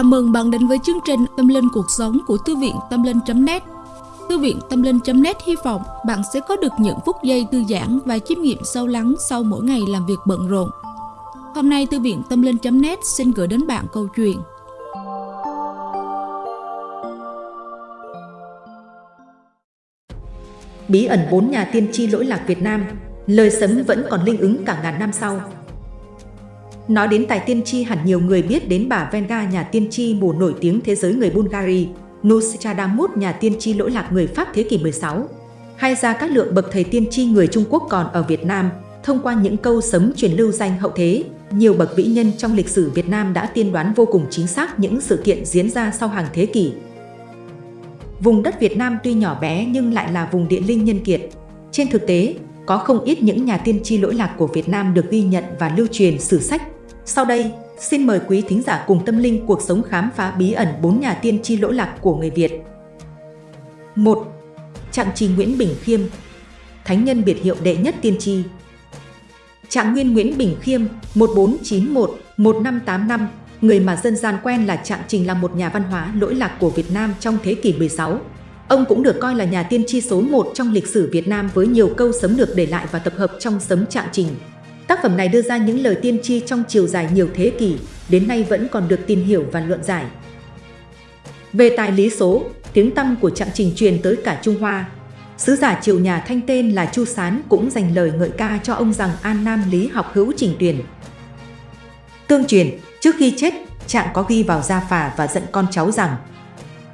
Chào mừng bạn đến với chương trình Tâm Linh Cuộc Sống của Thư viện Tâm Linh.net Thư viện Tâm Linh.net hy vọng bạn sẽ có được những phút giây thư giãn và chiêm nghiệm sâu lắng sau mỗi ngày làm việc bận rộn. Hôm nay, Thư viện Tâm Linh.net xin gửi đến bạn câu chuyện. Bí ẩn bốn nhà tiên tri lỗi lạc Việt Nam, Lời sấm vẫn còn linh ứng cả ngàn năm sau. Nói đến tài tiên tri hẳn nhiều người biết đến bà Venga nhà tiên tri mù nổi tiếng thế giới người Bulgari, Nostradamus nhà tiên tri lỗi lạc người Pháp thế kỷ 16, hay ra các lượng bậc thầy tiên tri người Trung Quốc còn ở Việt Nam, thông qua những câu sấm truyền lưu danh hậu thế, nhiều bậc vĩ nhân trong lịch sử Việt Nam đã tiên đoán vô cùng chính xác những sự kiện diễn ra sau hàng thế kỷ. Vùng đất Việt Nam tuy nhỏ bé nhưng lại là vùng địa linh nhân kiệt. Trên thực tế, có không ít những nhà tiên tri lỗi lạc của Việt Nam được ghi nhận và lưu truyền sử sách sau đây, xin mời quý thính giả cùng tâm linh cuộc sống khám phá bí ẩn bốn nhà tiên tri lỗ lạc của người Việt. 1. Trạng trì Nguyễn Bình Khiêm Thánh nhân biệt hiệu đệ nhất tiên tri Trạng Nguyên Nguyễn Bình Khiêm 1491-1585 Người mà dân gian quen là Trạng Trình là một nhà văn hóa lỗi lạc của Việt Nam trong thế kỷ 16. Ông cũng được coi là nhà tiên tri số 1 trong lịch sử Việt Nam với nhiều câu sấm được để lại và tập hợp trong sấm Trạng Trình. Tác phẩm này đưa ra những lời tiên tri trong chiều dài nhiều thế kỷ, đến nay vẫn còn được tìm hiểu và luận giải. Về tài lý số, tiếng tăm của trạng trình truyền tới cả Trung Hoa. Sứ giả triều nhà Thanh tên là Chu Sán cũng dành lời ngợi ca cho ông rằng An Nam lý học hữu trình tuyển. Tương truyền, trước khi chết, trạng có ghi vào gia phà và giận con cháu rằng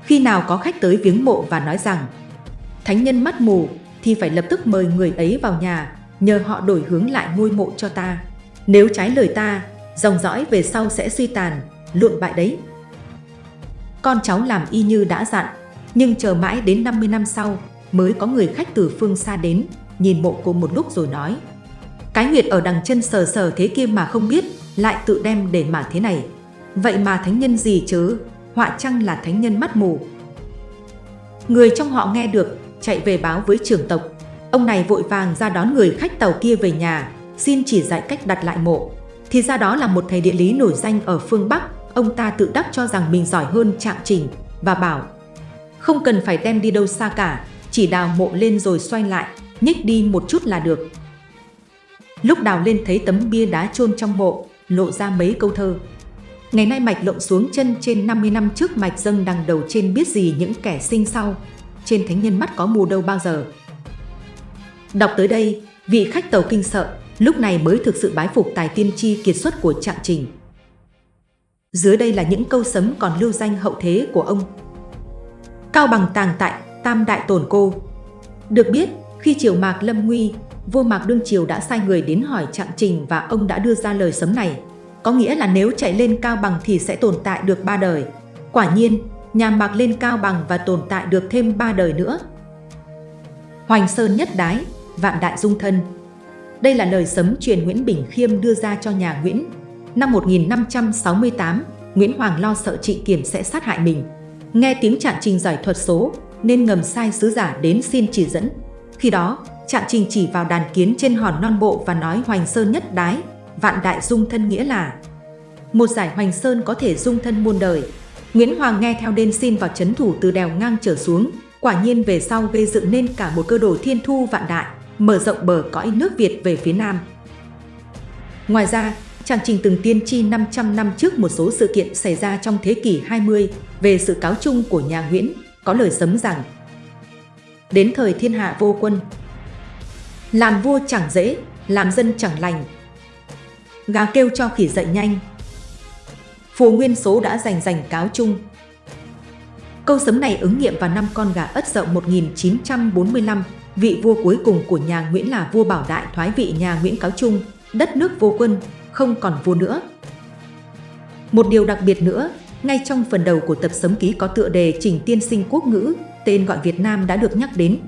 khi nào có khách tới viếng mộ và nói rằng thánh nhân mắt mù thì phải lập tức mời người ấy vào nhà nhờ họ đổi hướng lại ngôi mộ cho ta. Nếu trái lời ta, dòng dõi về sau sẽ suy tàn, luộn bại đấy. Con cháu làm y như đã dặn, nhưng chờ mãi đến 50 năm sau mới có người khách từ phương xa đến, nhìn mộ cô một lúc rồi nói. Cái huyệt ở đằng chân sờ sờ thế kia mà không biết, lại tự đem để mà thế này. Vậy mà thánh nhân gì chứ, họa chăng là thánh nhân mắt mù. Người trong họ nghe được, chạy về báo với trưởng tộc, Ông này vội vàng ra đón người khách tàu kia về nhà, xin chỉ dạy cách đặt lại mộ. Thì ra đó là một thầy địa lý nổi danh ở phương Bắc, ông ta tự đắc cho rằng mình giỏi hơn Trạng Trình và bảo không cần phải đem đi đâu xa cả, chỉ đào mộ lên rồi xoay lại, nhích đi một chút là được. Lúc đào lên thấy tấm bia đá chôn trong mộ, lộ ra mấy câu thơ. Ngày nay mạch lộn xuống chân trên 50 năm trước mạch dâng đằng đầu trên biết gì những kẻ sinh sau. Trên thánh nhân mắt có mù đâu bao giờ. Đọc tới đây, vị khách tàu kinh sợ, lúc này mới thực sự bái phục tài tiên tri kiệt xuất của trạng trình. Dưới đây là những câu sấm còn lưu danh hậu thế của ông. Cao bằng tàng tại, tam đại tổn cô. Được biết, khi triều Mạc lâm nguy, vua Mạc Đương Triều đã sai người đến hỏi trạng trình và ông đã đưa ra lời sấm này. Có nghĩa là nếu chạy lên cao bằng thì sẽ tồn tại được ba đời. Quả nhiên, nhà Mạc lên cao bằng và tồn tại được thêm ba đời nữa. Hoành Sơn nhất đái, vạn đại dung thân. Đây là lời sấm truyền Nguyễn Bình Khiêm đưa ra cho nhà Nguyễn. Năm 1568, Nguyễn Hoàng lo sợ chị Kiểm sẽ sát hại mình. Nghe tiếng trạng trình giải thuật số, nên ngầm sai sứ giả đến xin chỉ dẫn. Khi đó, trạng trình chỉ vào đàn kiến trên hòn non bộ và nói Hoành Sơn nhất đái, vạn đại dung thân nghĩa là một giải Hoành Sơn có thể dung thân muôn đời. Nguyễn Hoàng nghe theo đên xin vào chấn thủ từ đèo ngang trở xuống, quả nhiên về sau gây dựng nên cả một cơ đồ thiên thu vạn đại mở rộng bờ cõi nước Việt về phía Nam. Ngoài ra, Trang Trình từng tiên tri 500 năm trước một số sự kiện xảy ra trong thế kỷ 20 về sự cáo chung của nhà Nguyễn, có lời sấm rằng Đến thời thiên hạ vô quân, làm vua chẳng dễ, làm dân chẳng lành. Gà kêu cho khỉ dậy nhanh. Phù nguyên số đã giành giành cáo chung. Câu sấm này ứng nghiệm vào năm con gà ất dậu 1945 vị vua cuối cùng của nhà Nguyễn là vua Bảo Đại thoái vị nhà Nguyễn Cáo Trung, đất nước vô quân, không còn vua nữa. Một điều đặc biệt nữa, ngay trong phần đầu của tập sấm ký có tựa đề Trình Tiên Sinh Quốc ngữ, tên gọi Việt Nam đã được nhắc đến.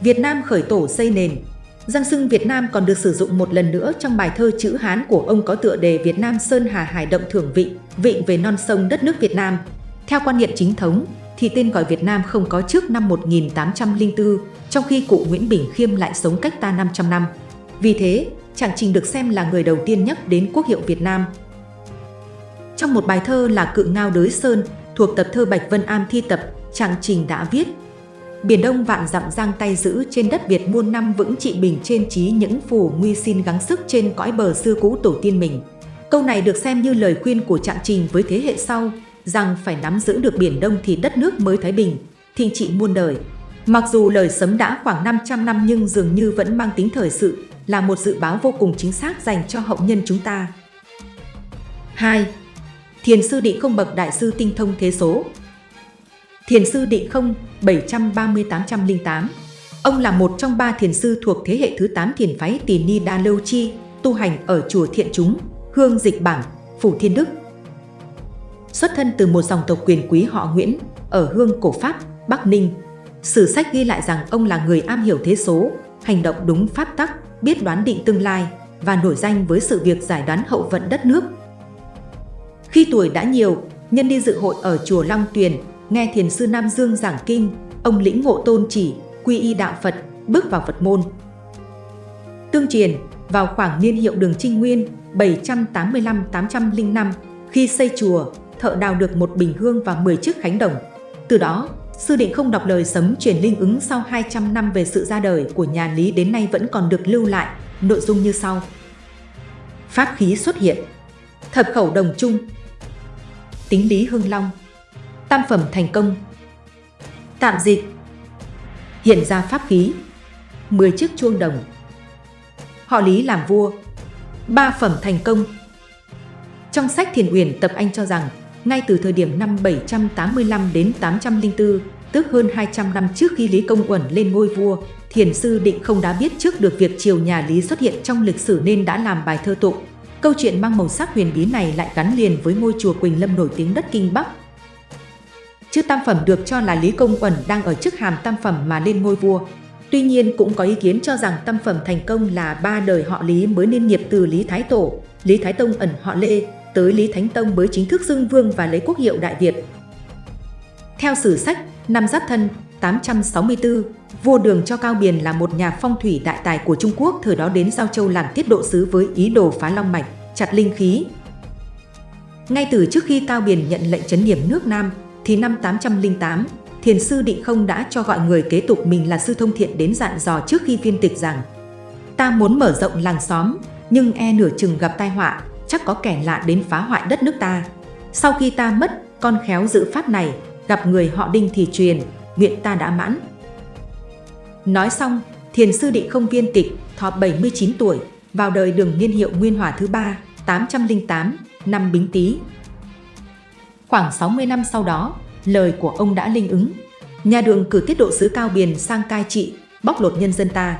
Việt Nam khởi tổ xây nền. Giang sưng Việt Nam còn được sử dụng một lần nữa trong bài thơ chữ Hán của ông có tựa đề Việt Nam Sơn Hà Hải Động Thưởng Vị, vịnh về non sông đất nước Việt Nam. Theo quan niệm chính thống, thì tên gọi Việt Nam không có trước năm 1804, trong khi cụ Nguyễn Bình Khiêm lại sống cách ta 500 năm. Vì thế, Trạng Trình được xem là người đầu tiên nhắc đến quốc hiệu Việt Nam. Trong một bài thơ là Cự Ngao Đới Sơn thuộc tập thơ Bạch Vân Am thi tập, Trạng Trình đã viết Biển Đông vạn dặm giang tay giữ trên đất Việt muôn năm vững trị bình trên trí những phù nguy xin gắng sức trên cõi bờ xưa cũ tổ tiên mình. Câu này được xem như lời khuyên của Trạng Trình với thế hệ sau rằng phải nắm giữ được Biển Đông thì đất nước mới thái bình, thịnh trị muôn đời. Mặc dù lời sấm đã khoảng 500 năm nhưng dường như vẫn mang tính thời sự, là một dự báo vô cùng chính xác dành cho hậu nhân chúng ta. 2. Thiền sư Định Không bậc đại sư tinh thông thế số Thiền sư Định Không 730-808 Ông là một trong ba thiền sư thuộc thế hệ thứ 8 thiền phái Tỳ Ni Đa Lâu Chi, tu hành ở chùa Thiện Chúng, Hương Dịch Bảng, Phủ Thiên Đức. Xuất thân từ một dòng tộc quyền quý họ Nguyễn, ở Hương Cổ Pháp, Bắc Ninh. Sử sách ghi lại rằng ông là người am hiểu thế số, hành động đúng pháp tắc, biết đoán định tương lai và nổi danh với sự việc giải đoán hậu vận đất nước. Khi tuổi đã nhiều, nhân đi dự hội ở chùa Long Tuyền, nghe thiền sư Nam Dương giảng kinh, ông lĩnh ngộ tôn chỉ, quy y đạo Phật, bước vào Phật môn. Tương truyền, vào khoảng niên hiệu đường Trinh Nguyên 785-805, khi xây chùa, thợ đào được một bình hương và 10 chiếc khánh đồng. Từ đó, Sư Định không đọc lời sấm truyền linh ứng sau 200 năm về sự ra đời của nhà Lý đến nay vẫn còn được lưu lại, nội dung như sau. Pháp khí xuất hiện. Thập khẩu đồng chung. Tính lý hương long. Tam phẩm thành công. Tạm dịch. Hiện ra pháp khí. 10 chiếc chuông đồng. Họ Lý làm vua. Ba phẩm thành công. Trong sách Thiền Uyển Tập Anh cho rằng ngay từ thời điểm năm 785 đến 804, tức hơn 200 năm trước khi Lý Công Uẩn lên ngôi vua, Thiền sư Định không đã biết trước được việc triều nhà Lý xuất hiện trong lịch sử nên đã làm bài thơ tụng. Câu chuyện mang màu sắc huyền bí này lại gắn liền với ngôi chùa Quỳnh Lâm nổi tiếng đất Kinh Bắc. Chữ tam phẩm được cho là Lý Công Uẩn đang ở chức hàm tam phẩm mà lên ngôi vua. Tuy nhiên cũng có ý kiến cho rằng tam phẩm thành công là ba đời họ Lý mới nên nghiệp từ Lý Thái Tổ, Lý Thái Tông ẩn họ Lê, tới Lý Thánh Tông mới chính thức xưng vương và lấy quốc hiệu Đại Việt. Theo sử sách, năm Giáp Thân 864, vua Đường cho Cao Biền là một nhà phong thủy đại tài của Trung Quốc thời đó đến Giao Châu làm tiết độ sứ với ý đồ phá long mạch, chặt linh khí. Ngay từ trước khi Cao Biền nhận lệnh chấn điểm nước Nam, thì năm 808, Thiền sư Định Không đã cho gọi người kế tục mình là Sư Thông Thiện đến dặn dò trước khi viên tịch rằng Ta muốn mở rộng làng xóm, nhưng e nửa chừng gặp tai họa, chắc có kẻ lạ đến phá hoại đất nước ta. Sau khi ta mất, con khéo giữ pháp này, gặp người họ đinh thì truyền, nguyện ta đã mãn. Nói xong, thiền sư định không viên tịch, thọ 79 tuổi, vào đời đường niên hiệu Nguyên Hòa thứ ba 808, năm Bính Tý. Khoảng 60 năm sau đó, lời của ông đã linh ứng. Nhà đường cử tiết độ sứ Cao Biền sang cai trị, bóc lột nhân dân ta.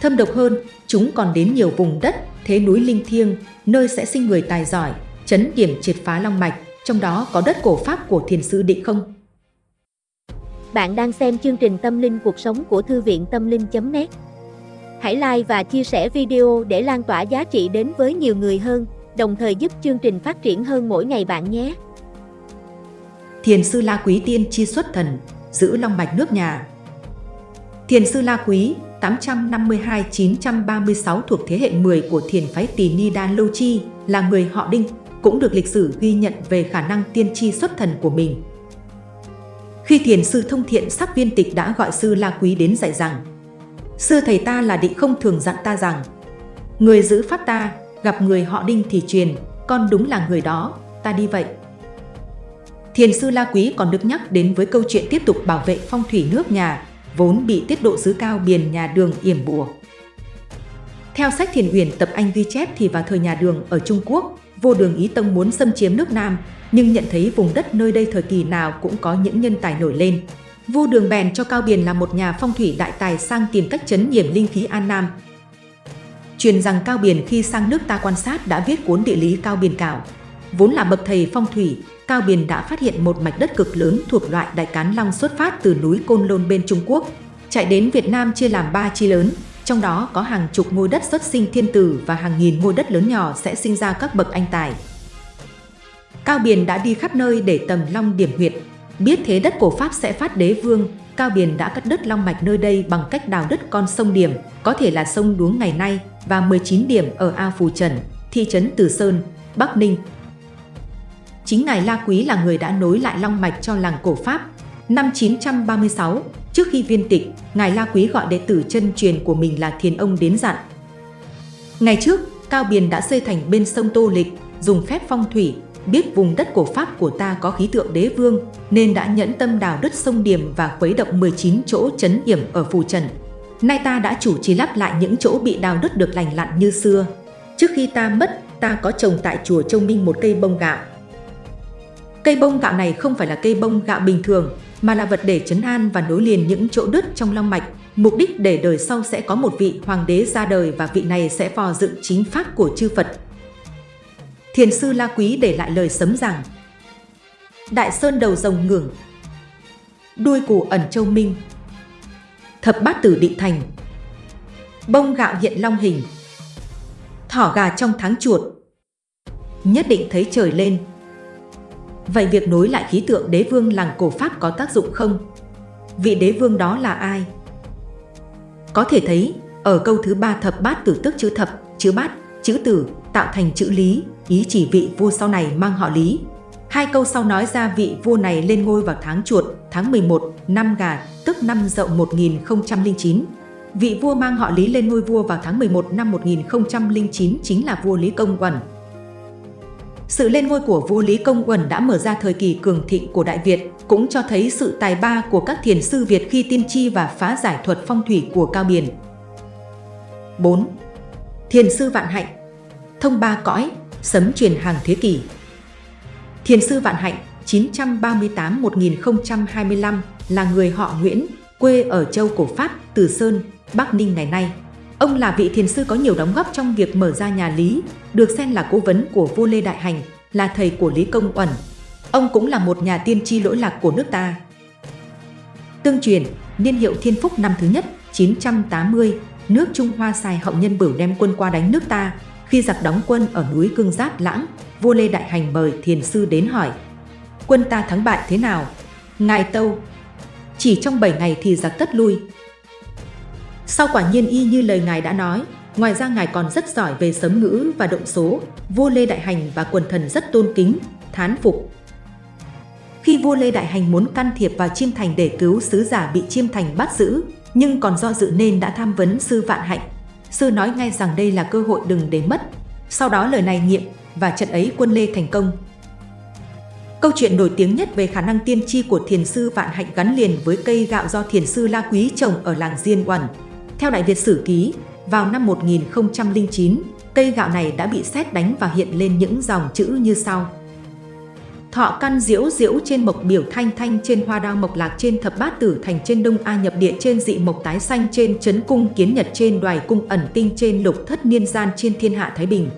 Thâm độc hơn, chúng còn đến nhiều vùng đất thế núi linh thiêng, nơi sẽ sinh người tài giỏi, chấn điểm triệt phá long mạch, trong đó có đất cổ pháp của thiền sư Định Không. Bạn đang xem chương trình Tâm linh cuộc sống của Thư viện Tâm linh.net Hãy like và chia sẻ video để lan tỏa giá trị đến với nhiều người hơn, đồng thời giúp chương trình phát triển hơn mỗi ngày bạn nhé. Thiền sư La Quý Tiên chi xuất thần, giữ long mạch nước nhà. Thiền sư La Quý 852-936 thuộc thế hệ 10 của thiền phái Tỳ Ni Đan Lâu Chi, là người họ Đinh, cũng được lịch sử ghi nhận về khả năng tiên tri xuất thần của mình. Khi thiền sư thông thiện sắc viên tịch đã gọi sư La Quý đến dạy rằng Sư thầy ta là định không thường dặn ta rằng Người giữ pháp ta, gặp người họ Đinh thì truyền, con đúng là người đó, ta đi vậy. Thiền sư La Quý còn được nhắc đến với câu chuyện tiếp tục bảo vệ phong thủy nước nhà vốn bị tiết độ sứ cao biền nhà đường yểm bùa. Theo sách Thiền Uyển tập Anh ghi chép thì vào thời nhà đường ở Trung Quốc, vô đường Ý Tông muốn xâm chiếm nước Nam, nhưng nhận thấy vùng đất nơi đây thời kỳ nào cũng có những nhân tài nổi lên. Vô đường bèn cho Cao Biền là một nhà phong thủy đại tài sang tìm cách chấn nhiểm linh khí An Nam. Truyền rằng Cao Biền khi sang nước ta quan sát đã viết cuốn địa lý Cao Biền Cảo. Vốn là bậc thầy phong thủy, Cao Biền đã phát hiện một mạch đất cực lớn thuộc loại đại cán long xuất phát từ núi Côn Lôn bên Trung Quốc, chạy đến Việt Nam chia làm ba chi lớn, trong đó có hàng chục ngôi đất xuất sinh thiên tử và hàng nghìn ngôi đất lớn nhỏ sẽ sinh ra các bậc anh tài. Cao Biền đã đi khắp nơi để tầm long điểm huyệt, biết thế đất cổ Pháp sẽ phát đế vương, Cao Biền đã cắt đất long mạch nơi đây bằng cách đào đất con sông Điểm, có thể là sông Đuống ngày nay, và 19 điểm ở Ao Phù Trần, thị trấn Từ Sơn, Bắc Ninh, chính ngài La Quý là người đã nối lại long mạch cho làng cổ Pháp. Năm 936, trước khi viên tịch, ngài La Quý gọi đệ tử chân truyền của mình là Thiền Ông đến dặn. Ngày trước, Cao Biền đã xây thành bên sông Tô Lịch, dùng phép phong thủy, biết vùng đất cổ Pháp của ta có khí tượng đế vương, nên đã nhẫn tâm đào đất sông Điểm và khuấy động 19 chỗ chấn điểm ở Phù Trần. Nay ta đã chủ trì lắp lại những chỗ bị đào đất được lành lặn như xưa. Trước khi ta mất, ta có trồng tại chùa Châu Minh một cây bông gạo. Cây bông gạo này không phải là cây bông gạo bình thường, mà là vật để chấn an và nối liền những chỗ đứt trong long mạch, mục đích để đời sau sẽ có một vị hoàng đế ra đời và vị này sẽ phò dựng chính pháp của chư Phật. Thiền sư La Quý để lại lời sấm rằng Đại Sơn đầu rồng ngưỡng Đuôi củ ẩn châu minh Thập bát tử định thành Bông gạo hiện long hình Thỏ gà trong tháng chuột Nhất định thấy trời lên Vậy việc nối lại khí tượng đế vương làng cổ Pháp có tác dụng không? Vị đế vương đó là ai? Có thể thấy, ở câu thứ ba thập bát tử tức chữ thập, chữ bát, chữ tử tạo thành chữ lý, ý chỉ vị vua sau này mang họ lý. Hai câu sau nói ra vị vua này lên ngôi vào tháng chuột, tháng 11, năm gà, tức năm dậu 1009. Vị vua mang họ Lý lên ngôi vua vào tháng 11 năm 1009 chính là vua Lý Công Quẩn, sự lên ngôi của vua Lý Công Uẩn đã mở ra thời kỳ cường thịnh của Đại Việt, cũng cho thấy sự tài ba của các thiền sư Việt khi tiên tri và phá giải thuật phong thủy của Cao biển. 4. Thiền sư Vạn Hạnh Thông ba cõi, sấm truyền hàng thế kỷ Thiền sư Vạn Hạnh 938-1025 là người họ Nguyễn, quê ở châu Cổ Phát, Từ Sơn, Bắc Ninh ngày nay. Ông là vị thiền sư có nhiều đóng góp trong việc mở ra nhà Lý, được xem là cố vấn của vua Lê Đại Hành, là thầy của Lý Công Uẩn. Ông cũng là một nhà tiên tri lỗi lạc của nước ta. Tương truyền, niên hiệu Thiên Phúc năm thứ nhất, 980, nước Trung Hoa xài hậu nhân bửu đem quân qua đánh nước ta. Khi giặc đóng quân ở núi Cương Giáp Lãng, vua Lê Đại Hành mời thiền sư đến hỏi. Quân ta thắng bại thế nào? Ngài Tâu, chỉ trong 7 ngày thì giặc tất lui, sau quả nhiên y như lời ngài đã nói, ngoài ra ngài còn rất giỏi về sấm ngữ và động số, vua Lê Đại Hành và quần thần rất tôn kính, thán phục. Khi vua Lê Đại Hành muốn can thiệp vào Chiêm Thành để cứu sứ giả bị Chiêm Thành bắt giữ, nhưng còn do dự nên đã tham vấn sư Vạn Hạnh. Sư nói ngay rằng đây là cơ hội đừng để mất. Sau đó lời này nghiệm và trận ấy quân Lê thành công. Câu chuyện nổi tiếng nhất về khả năng tiên tri của thiền sư Vạn Hạnh gắn liền với cây gạo do thiền sư La Quý trồng ở làng Diên Uẩn. Theo Đại Việt Sử Ký, vào năm 1009, cây gạo này đã bị sét đánh và hiện lên những dòng chữ như sau. Thọ căn diễu diễu trên mộc biểu thanh thanh trên hoa đao mộc lạc trên thập bát tử thành trên đông A nhập địa trên dị mộc tái xanh trên chấn cung kiến nhật trên đoài cung ẩn tinh trên lục thất niên gian trên thiên hạ Thái Bình.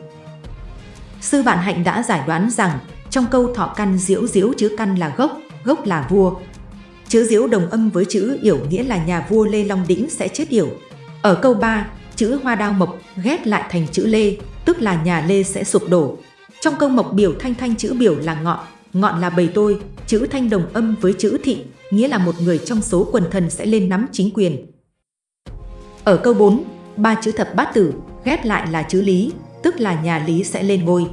Sư Vạn Hạnh đã giải đoán rằng trong câu thọ căn diễu diễu chữ căn là gốc, gốc là vua. Chữ diễu đồng âm với chữ yểu nghĩa là nhà vua Lê Long Đĩnh sẽ chết yểu. Ở câu 3, chữ hoa đao mộc ghép lại thành chữ lê, tức là nhà lê sẽ sụp đổ. Trong câu mộc biểu thanh thanh chữ biểu là ngọn, ngọn là bầy tôi, chữ thanh đồng âm với chữ thị, nghĩa là một người trong số quần thần sẽ lên nắm chính quyền. Ở câu 4, ba chữ thập bát tử ghép lại là chữ lý, tức là nhà lý sẽ lên ngôi.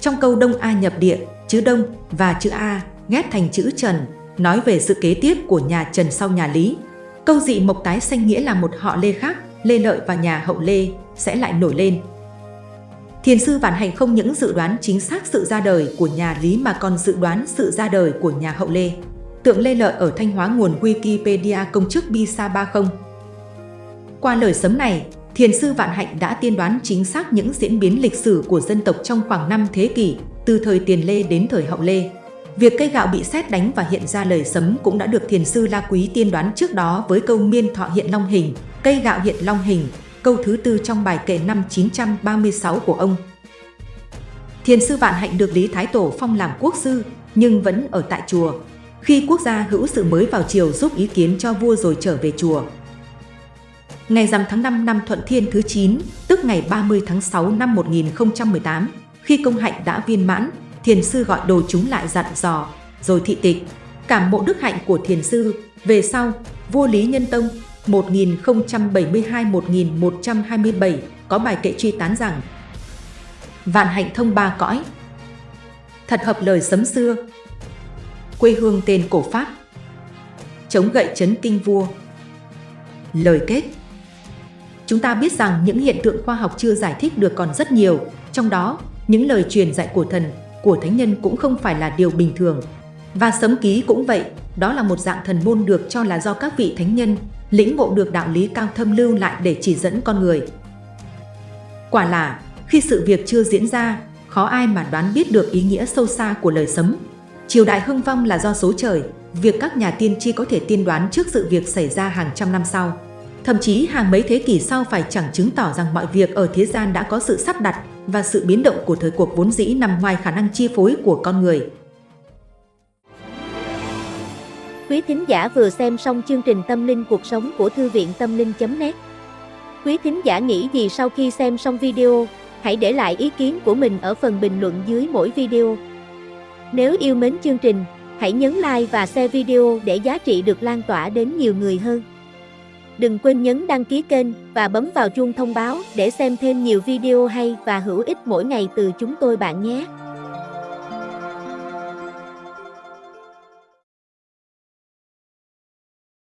Trong câu đông A nhập địa, chữ đông và chữ A ghép thành chữ trần, nói về sự kế tiếp của nhà Trần sau nhà Lý. Câu dị mộc tái xanh nghĩa là một họ Lê khác, Lê Lợi và nhà hậu Lê sẽ lại nổi lên. Thiền sư Vạn Hành không những dự đoán chính xác sự ra đời của nhà Lý mà còn dự đoán sự ra đời của nhà hậu Lê. Tượng Lê Lợi ở Thanh Hóa nguồn Wikipedia công chức Bisa 30. Qua lời sấm này, Thiền sư Vạn Hạnh đã tiên đoán chính xác những diễn biến lịch sử của dân tộc trong khoảng 5 thế kỷ, từ thời Tiền Lê đến thời Hậu Lê. Việc cây gạo bị xét đánh và hiện ra lời sấm cũng đã được thiền sư La Quý tiên đoán trước đó với câu miên thọ hiện long hình, cây gạo hiện long hình, câu thứ tư trong bài kệ năm 936 của ông. Thiền sư Vạn Hạnh được Lý Thái Tổ phong làm quốc sư, nhưng vẫn ở tại chùa. Khi quốc gia hữu sự mới vào triều giúp ý kiến cho vua rồi trở về chùa. Ngày rằm tháng 5 năm Thuận Thiên thứ 9, tức ngày 30 tháng 6 năm 1018, khi công hạnh đã viên mãn, thiền sư gọi đồ chúng lại dặn dò, rồi thị tịch. Cảm mộ đức hạnh của thiền sư, về sau, vua Lý Nhân Tông 1072-1127 có bài kệ truy tán rằng Vạn hạnh thông ba cõi Thật hợp lời sấm xưa. Quê hương tên cổ Pháp. Chống gậy chấn kinh vua. Lời kết Chúng ta biết rằng những hiện tượng khoa học chưa giải thích được còn rất nhiều, trong đó, những lời truyền dạy của thần, của thánh nhân cũng không phải là điều bình thường. Và sấm ký cũng vậy, đó là một dạng thần môn được cho là do các vị thánh nhân lĩnh ngộ được đạo lý cao thâm lưu lại để chỉ dẫn con người. Quả là, khi sự việc chưa diễn ra, khó ai mà đoán biết được ý nghĩa sâu xa của lời sấm. Triều đại hưng vong là do số trời, việc các nhà tiên tri có thể tiên đoán trước sự việc xảy ra hàng trăm năm sau. Thậm chí hàng mấy thế kỷ sau phải chẳng chứng tỏ rằng mọi việc ở thế gian đã có sự sắp đặt và sự biến động của thời cuộc vốn dĩ nằm ngoài khả năng chi phối của con người. Quý thính giả vừa xem xong chương trình Tâm linh cuộc sống của Thư viện Tâm linh.net Quý thính giả nghĩ gì sau khi xem xong video, hãy để lại ý kiến của mình ở phần bình luận dưới mỗi video. Nếu yêu mến chương trình, hãy nhấn like và share video để giá trị được lan tỏa đến nhiều người hơn. Đừng quên nhấn đăng ký kênh và bấm vào chuông thông báo để xem thêm nhiều video hay và hữu ích mỗi ngày từ chúng tôi bạn nhé.